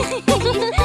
Woohoo!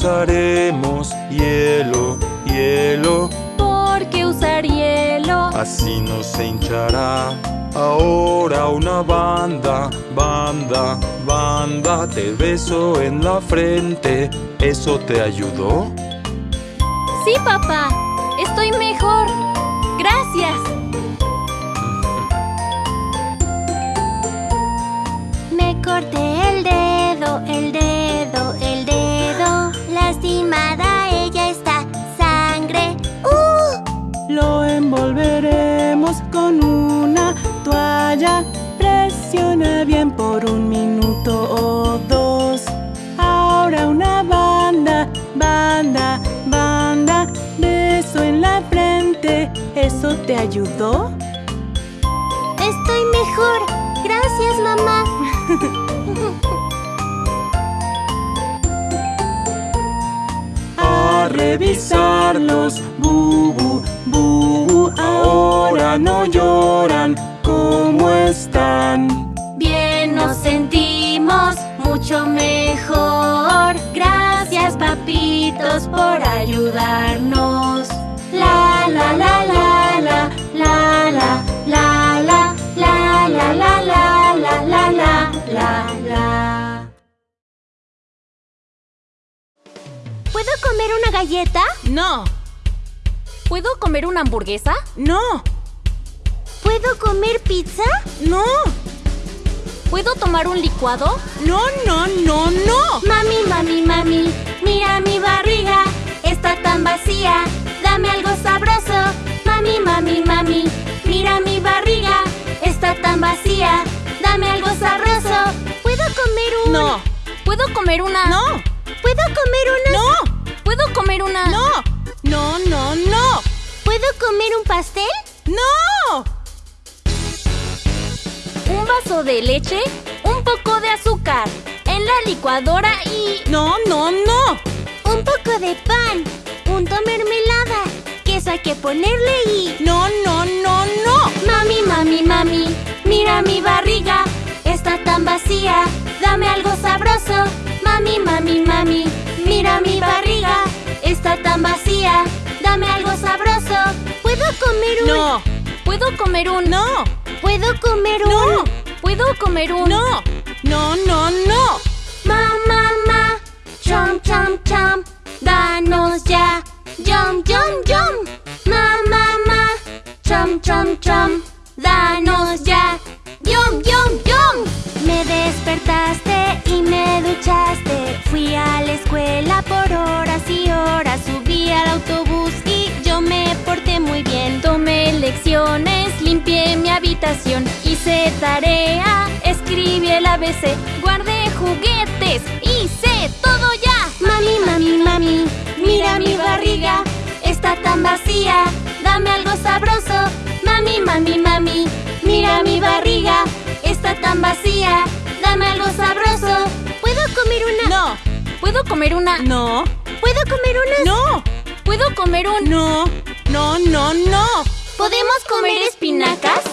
usaremos hielo, hielo. Porque usar hielo? Así no se hinchará. Ahora una banda, banda, banda, te beso en la frente. ¿Eso te ayudó? Sí, papá. Estoy mejor. Gracias. Me corté. bien por un minuto o dos. Ahora una banda, banda, banda, beso en la frente. ¿Eso te ayudó? Estoy mejor. Gracias, mamá. A revisarlos, bubu, bubu, ahora no lloran, ¿cómo están? mucho mejor. Gracias papitos por ayudarnos. La la la la la la la la la la la la la la la la la la. ¿Puedo comer una galleta? No. ¿Puedo comer una hamburguesa? No. ¿Puedo comer pizza? No. ¿Puedo tomar un licuado? No, no, no, no. Mami, mami, mami, mira mi barriga, está tan vacía. Dame algo sabroso. Mami, mami, mami, mira mi barriga, está tan vacía. Dame algo sabroso. ¿Puedo comer un...? No. ¿Puedo comer una...? No. ¿Puedo comer una...? No. ¿Puedo comer una...? No. No, no, no. ¿Puedo comer un pastel? No. Un vaso de leche, un poco de azúcar, en la licuadora y... No, no, no. Un poco de pan, punto mermelada, queso hay que ponerle y... No, no, no, no. Mami, mami, mami, mira mi barriga, está tan vacía, dame algo sabroso. Mami, mami, mami, mira mi barriga, está tan vacía, dame algo sabroso. ¿Puedo comer un...? No. ¿Puedo comer un...? No. ¿Puedo comer un...? No. ¿Puedo comer un...? No. No, no, no. Ma, ma, ma, chom, chom, chom, danos ya, yum, yum, yum. Ma, ma, ma, chom, chom, chom, danos ya, yum, yum, yum. Me despertaste y me duchaste, fui a la escuela por horas y horas, subí al autobús y yo me porté muy bien. Tomé lecciones, limpié mi habitación, hice tarea, escribí el ABC, guardé juguetes, hice todo ya. Mami, mami, mami, mira mi barriga, está tan vacía, dame algo sabroso. Mami, mami, mami, mira mi barriga, está tan vacía, dame algo sabroso. ¿Puedo comer una? No. ¿Puedo comer una? No. ¿Puedo comer una? No. ¿Puedo comer un? No. No, no, no. ¿Podemos comer espinacas?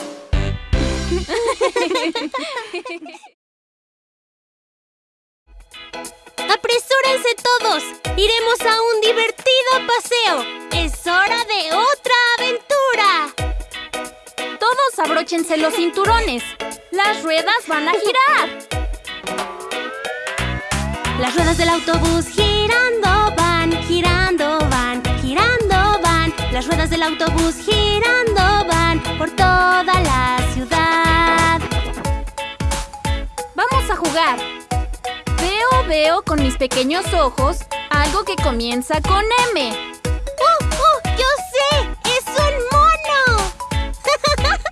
¡Apresúrense todos! ¡Iremos a un divertido paseo! ¡Es hora de otra aventura! Todos abróchense los cinturones. Las ruedas van a girar. Las ruedas del autobús girando van, girando. Las ruedas del autobús girando van por toda la ciudad. Vamos a jugar. Veo, veo con mis pequeños ojos algo que comienza con M. ¡Oh, oh! ¡Yo sé! ¡Es un mono!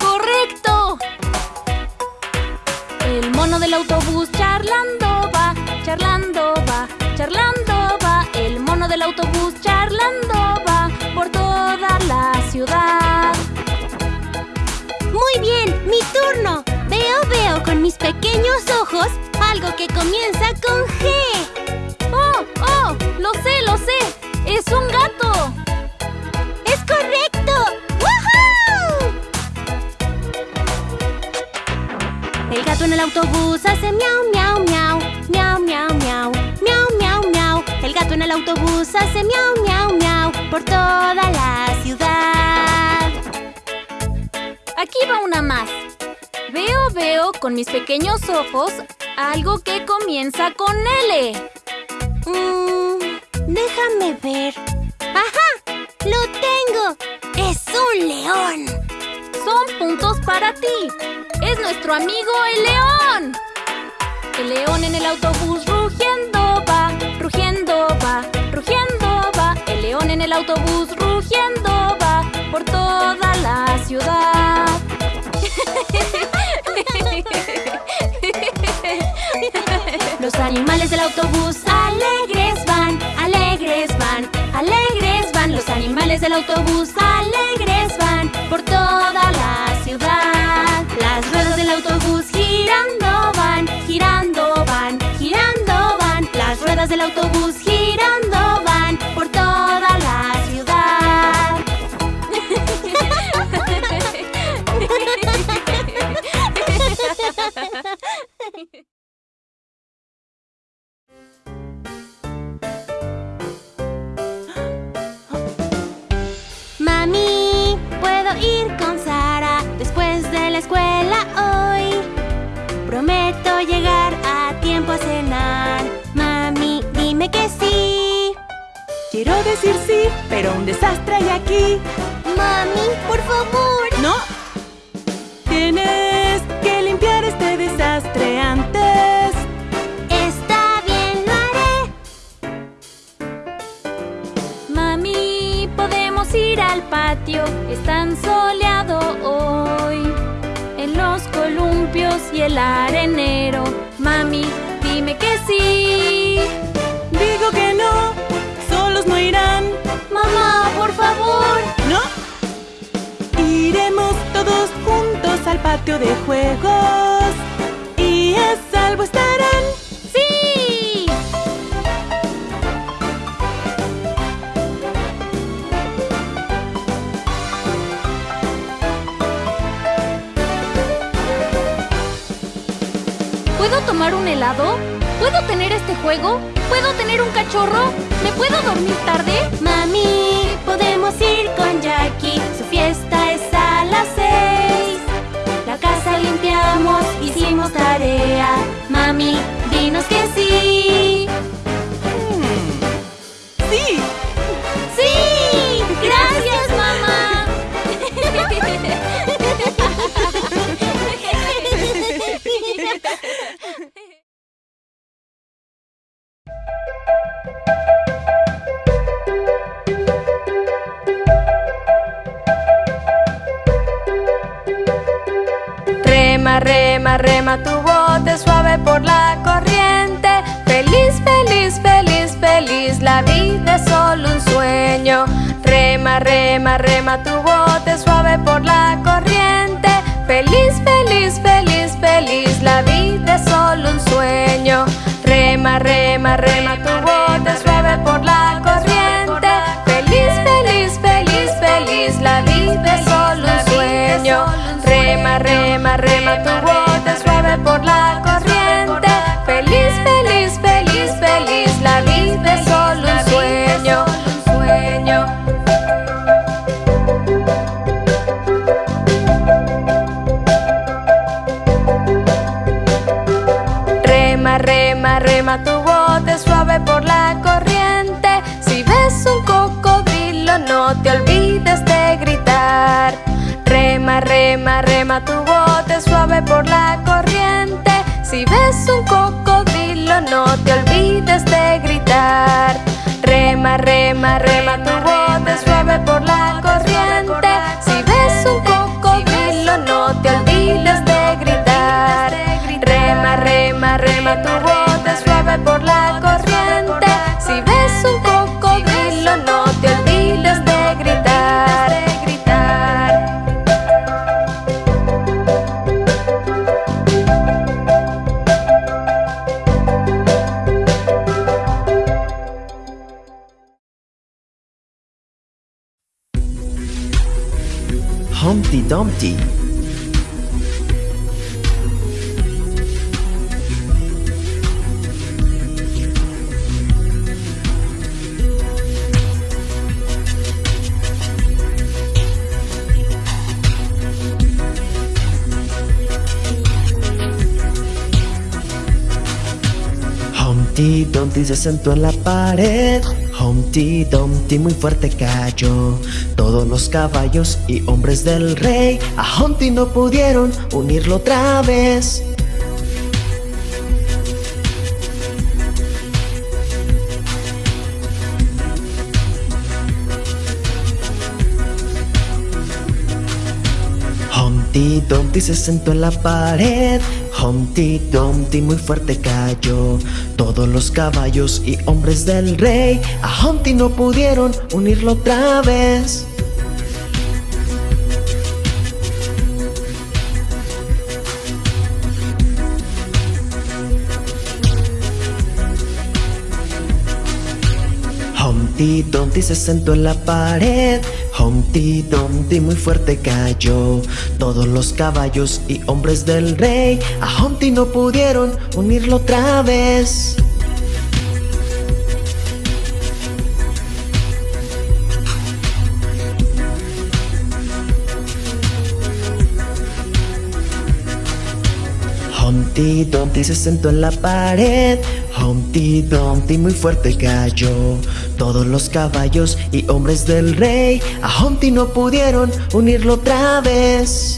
¡Correcto! El mono del autobús charlando va, charlando va, charlando pequeños ojos algo que comienza con G. ¡Oh, oh! ¡Lo sé, lo sé! ¡Es un gato! ¡Es correcto! ¡Woohoo! El gato en el autobús hace miau, miau, miau. Miau, miau, miau. Miau, miau, miau. El gato en el autobús hace miau, miau, miau. Por toda la ciudad. Aquí va una más. Veo, veo con mis pequeños ojos algo que comienza con L. Mm, déjame ver. ¡Ajá! ¡Lo tengo! ¡Es un león! Son puntos para ti. Es nuestro amigo el león. El león en el autobús rugiendo va, rugiendo va, rugiendo va. El león en el autobús rugiendo va por toda la ciudad. Animales del autobús alegres van, alegres van, alegres van. Los animales del autobús alegres van por toda la ciudad. Las ruedas del autobús girando van, girando van, girando van. Las ruedas del autobús girando escuela hoy. Prometo llegar a tiempo a cenar. Mami, dime que sí. Quiero decir sí, pero un desastre hay aquí. Mami, por favor. ¡No! Tienes que limpiar este desastre antes. Está bien, lo haré. Mami, podemos ir al patio. Es tan soleado hoy. Y el arenero, mami, dime que sí. Digo que no, solos no irán. Mamá, por favor. ¿No? Iremos todos juntos al patio de juegos y a salvo estarán. Tomar un helado? ¿Puedo tener este juego? ¿Puedo tener un cachorro? ¿Me puedo dormir tarde? Mami, podemos ir con Jackie. Su fiesta es a las seis. La casa limpiamos, hicimos tarea. Mami, Rema, rema, tu bote suave por la corriente. Feliz, feliz, feliz, feliz, la vida es solo un sueño. Rema, rema, rema tu bote suave por la corriente. Feliz, feliz, feliz, feliz, la vida es solo un sueño. Rema, rema, rema tu bote Humpty Dumpty. Humpty Dumpty se sentó en la pared. Humpty Dumpty muy fuerte cayó. Todos los caballos y hombres del rey a Humpty no pudieron unirlo otra vez. Humpty Dumpty se sentó en la pared. Humpty Dumpty muy fuerte cayó. Todos los caballos y hombres del rey a Humpty no pudieron unirlo otra vez. Humpty Dumpty se sentó en la pared. Humpty Dumpty muy fuerte cayó. Todos los caballos y hombres del rey a Humpty no pudieron unirlo otra vez. Humpty Dumpty se sentó en la pared. Humpty Dumpty muy fuerte cayó. Todos los caballos y hombres del rey a Humpty no pudieron unirlo otra vez.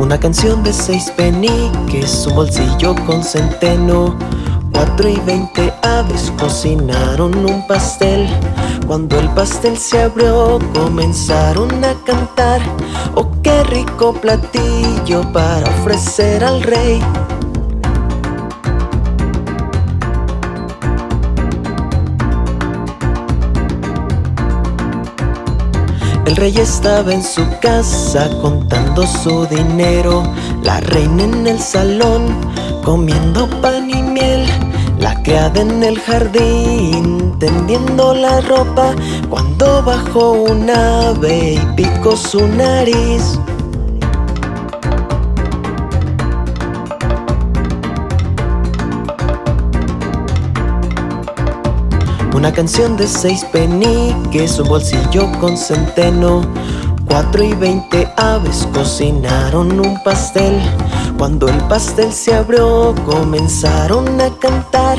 Una canción de seis peniques, un bolsillo con centeno. Cuatro y veinte aves cocinaron un pastel. Cuando el pastel se abrió, comenzaron a cantar. Oh, qué rico platillo para ofrecer al rey. El rey estaba en su casa contando su dinero, la reina en el salón comiendo pan y miel, la criada en el jardín tendiendo la ropa. Cuando bajó un ave y picó su nariz. Canción de seis peniques, un bolsillo con centeno. Cuatro y veinte aves cocinaron un pastel. Cuando el pastel se abrió, comenzaron a cantar.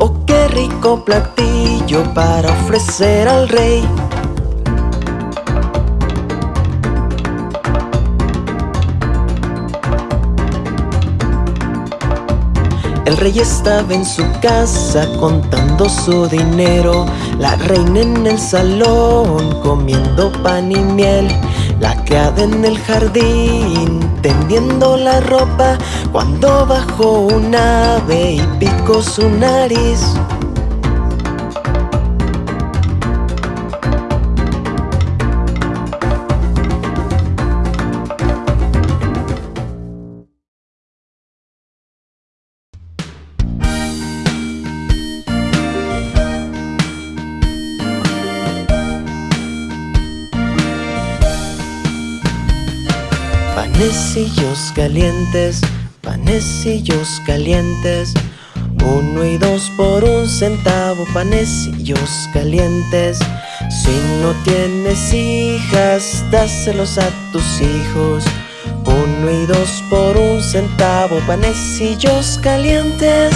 Oh, qué rico platillo para ofrecer al rey. El rey estaba en su casa contando su dinero, la reina en el salón comiendo pan y miel, la criada en el jardín tendiendo la ropa cuando bajó un ave y picó su nariz. Panecillos calientes. Uno y dos por un centavo, panecillos calientes. Si no tienes hijas, dáselos a tus hijos. Uno y dos por un centavo, panecillos calientes.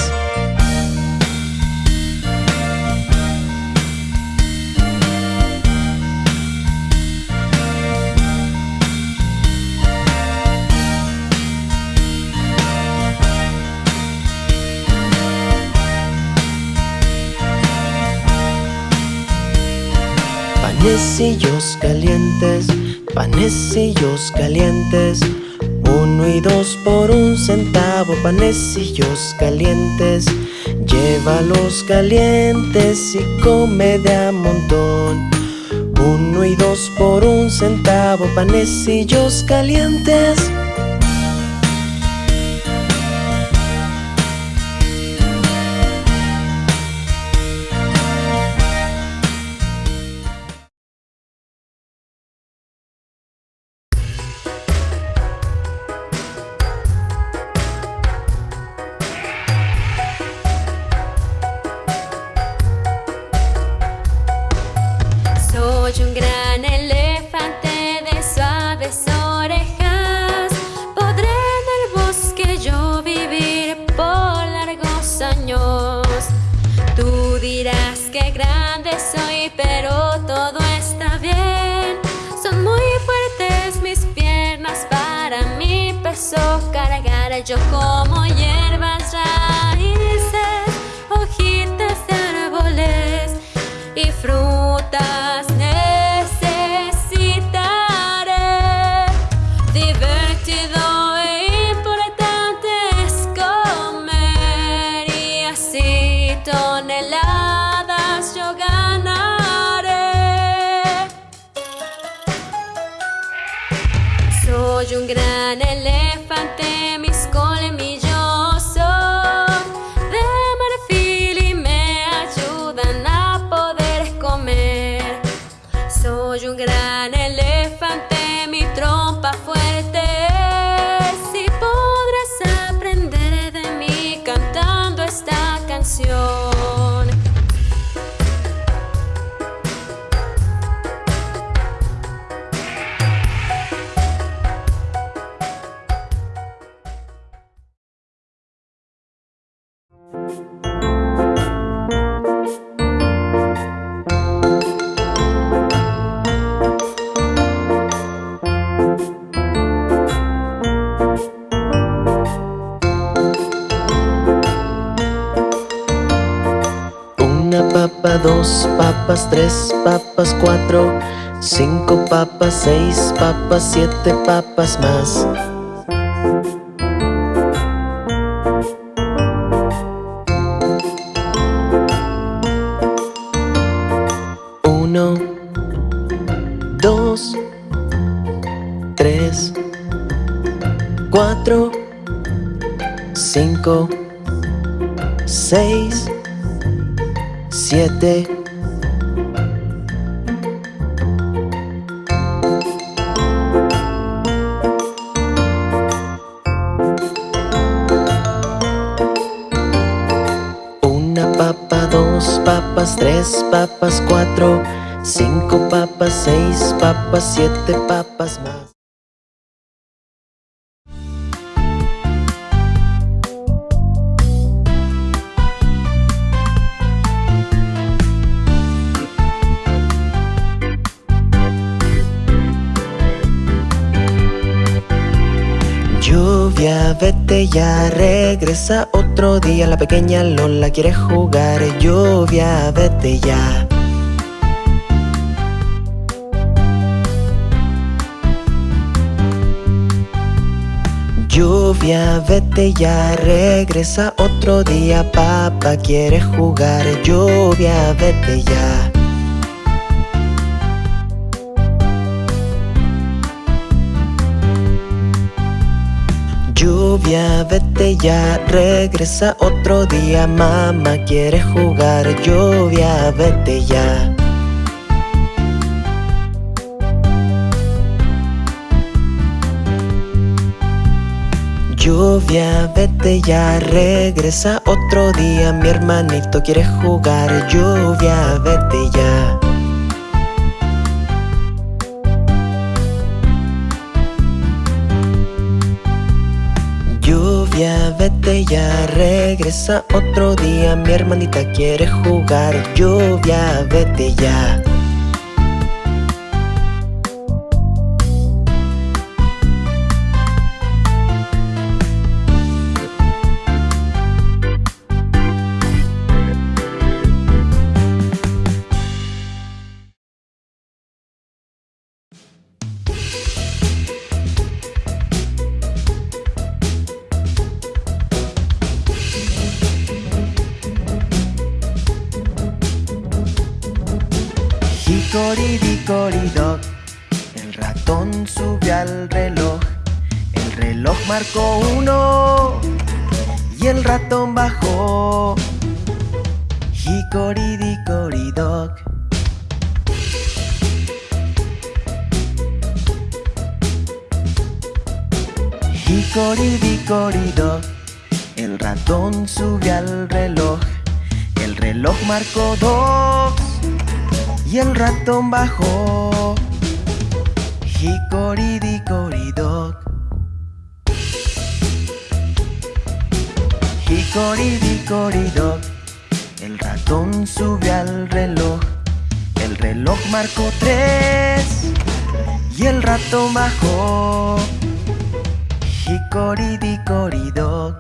Panecillos calientes, panecillos calientes. Uno y dos por un centavo, panecillos calientes. Llévalos calientes y come de a montón. Uno y dos por un centavo, panecillos calientes. Soy, pero todo está bien. Son muy fuertes mis piernas para mi peso cargar. Yo como Soy un gran tres papas, cuatro, cinco papas, seis papas, siete papas más. Uno, dos, tres, cuatro, cinco, seis, siete. Tres papas, cuatro, cinco papas, seis papas, siete papas más. Vete ya, regresa otro día. La pequeña Lola quiere jugar Lluvia, vete ya. Lluvia, vete ya, regresa otro día. Papá quiere jugar Lluvia, vete ya Lluvia, vete ya, regresa otro día Mamá quiere jugar. Lluvia, vete ya. Lluvia, vete ya, regresa otro día Mi hermanito quiere jugar. Lluvia, vete ya vete ya, regresa otro día. Mi hermanita quiere jugar Lluvia, vete ya Hickory-dickory-dock El ratón subió al reloj. El reloj marcó uno. Y el ratón bajó. Hickory-dickory-dock Hickory-dickory-dock El ratón subió al reloj. El reloj marcó dos y el ratón bajó. Hickory-dickory-dock Hickory-dickory-dock El ratón subió al reloj. El reloj marcó tres y el ratón bajó. Hickory-dickory-dock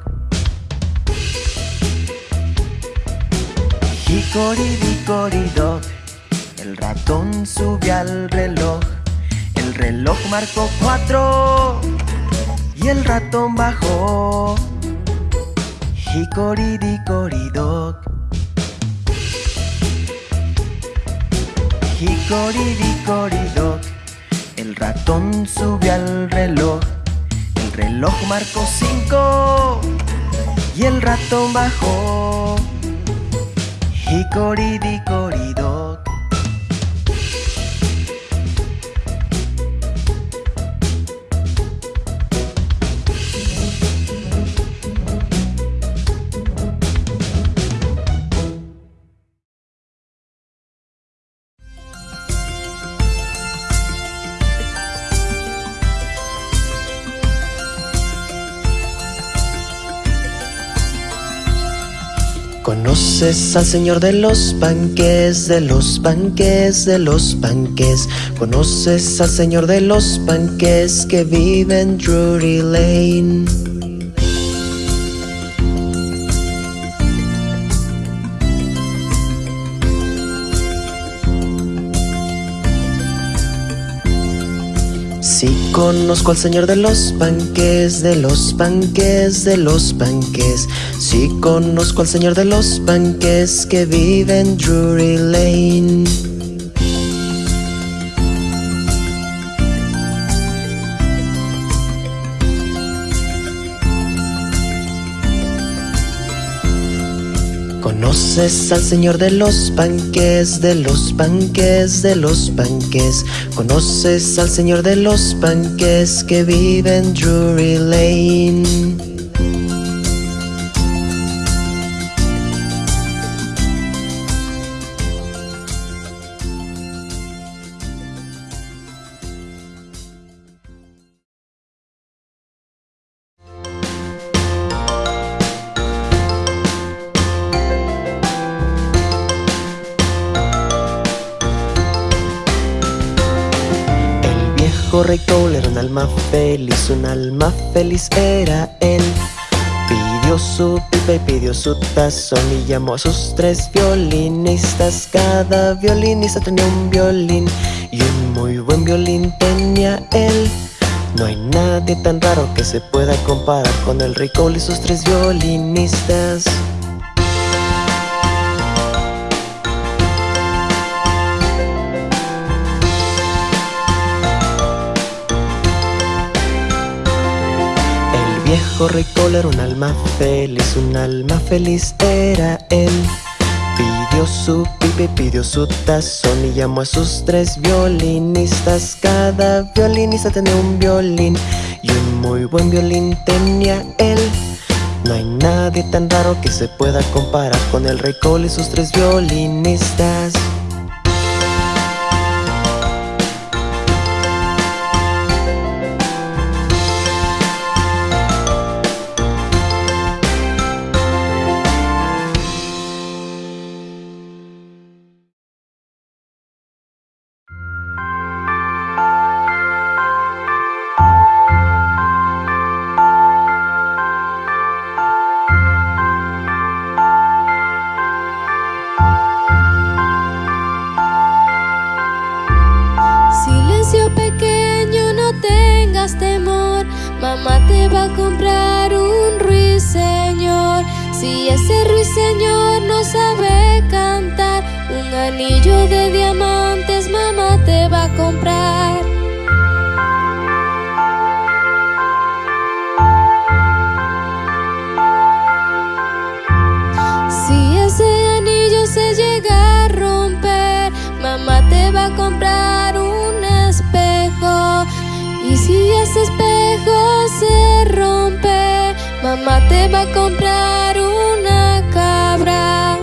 Hickory-dickory-dock El ratón subió al reloj. El reloj marcó cuatro y el ratón bajó. Hickory-dickory-dock Hickory-dickory-dock El ratón subió al reloj. El reloj marcó cinco y el ratón bajó. Hickory-dickory-dock ¿Conoces al señor de los panques, de los panques, de los panques? ¿Conoces al señor de los panques que vive en Drury Lane? Conozco al señor de los panques, de los panques, de los panques. Sí conozco al señor de los panques que vive en Drury Lane. Conoces al señor de los panques, de los panques, de los panques. Conoces al señor de los panques que vive en Drury Lane. Rey Cole era un alma feliz, un alma feliz era él. Pidió su pipa y pidió su tazón y llamó a sus tres violinistas. Cada violinista tenía un violín y un muy buen violín tenía él. No hay nadie tan raro que se pueda comparar con el Cole y sus tres violinistas. Viejo rey era un alma feliz, un alma feliz era él. Pidió su pipe, pidió su tazón y llamó a sus tres violinistas. Cada violinista tenía un violín y un muy buen violín tenía él. No hay nadie tan raro que se pueda comparar con el rey Cole y sus tres violinistas. mamá te va a comprar una cabra.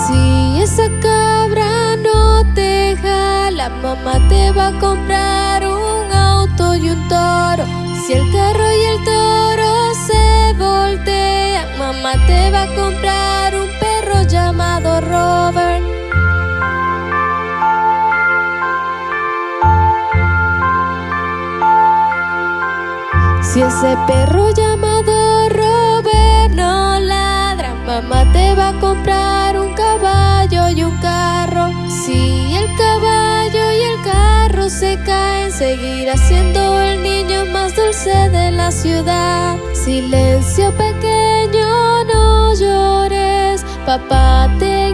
Si esa cabra no te jala, mamá te va a comprar un auto y un toro. Si el carro y el toro se voltean, mamá te va a comprar un perro llamado Ese perro llamado Robert no ladra Mamá te va a comprar un caballo y un carro. Si el caballo y el carro se caen Seguirá siendo el niño más dulce de la ciudad. Silencio pequeño, no llores Papá te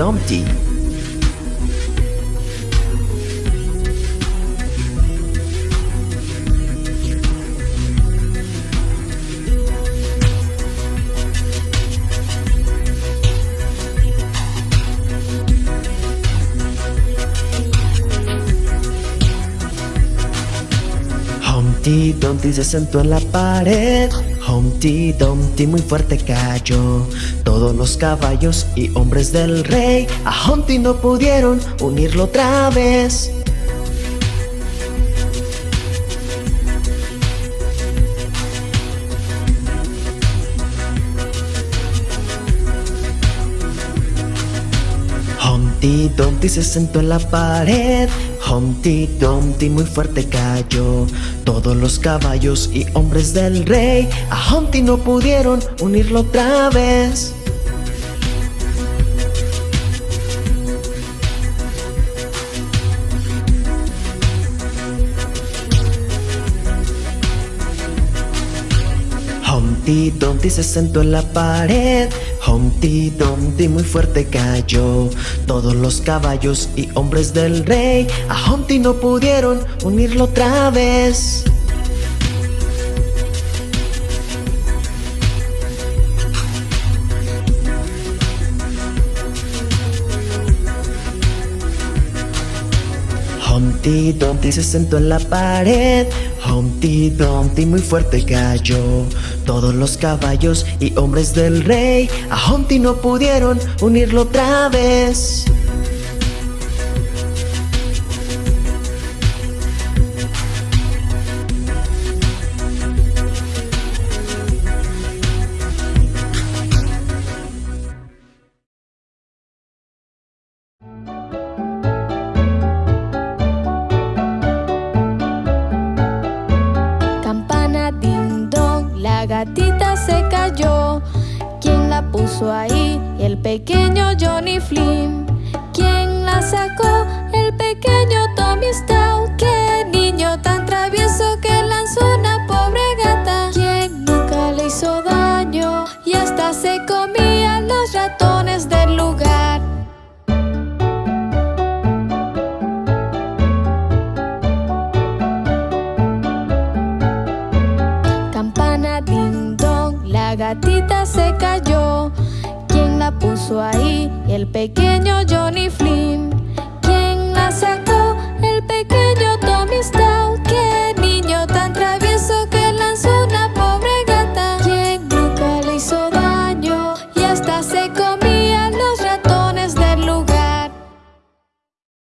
Dumpty. Humpty Dumpty se sentó en la pared. Humpty Dumpty muy fuerte cayó. Todos los caballos y hombres del rey a Humpty no pudieron unirlo otra vez. Humpty Dumpty se sentó en la pared. Humpty Dumpty muy fuerte cayó. Todos los caballos y hombres del rey a Humpty no pudieron unirlo otra vez. Humpty Dumpty se sentó en la pared. Humpty Dumpty muy fuerte cayó. Todos los caballos y hombres del rey a Humpty no pudieron unirlo otra vez. Humpty Dumpty se sentó en la pared. Humpty Dumpty muy fuerte cayó. Todos los caballos y hombres del rey a Humpty no pudieron unirlo otra vez. Ahí? El pequeño Johnny Flynn. Ahí? El pequeño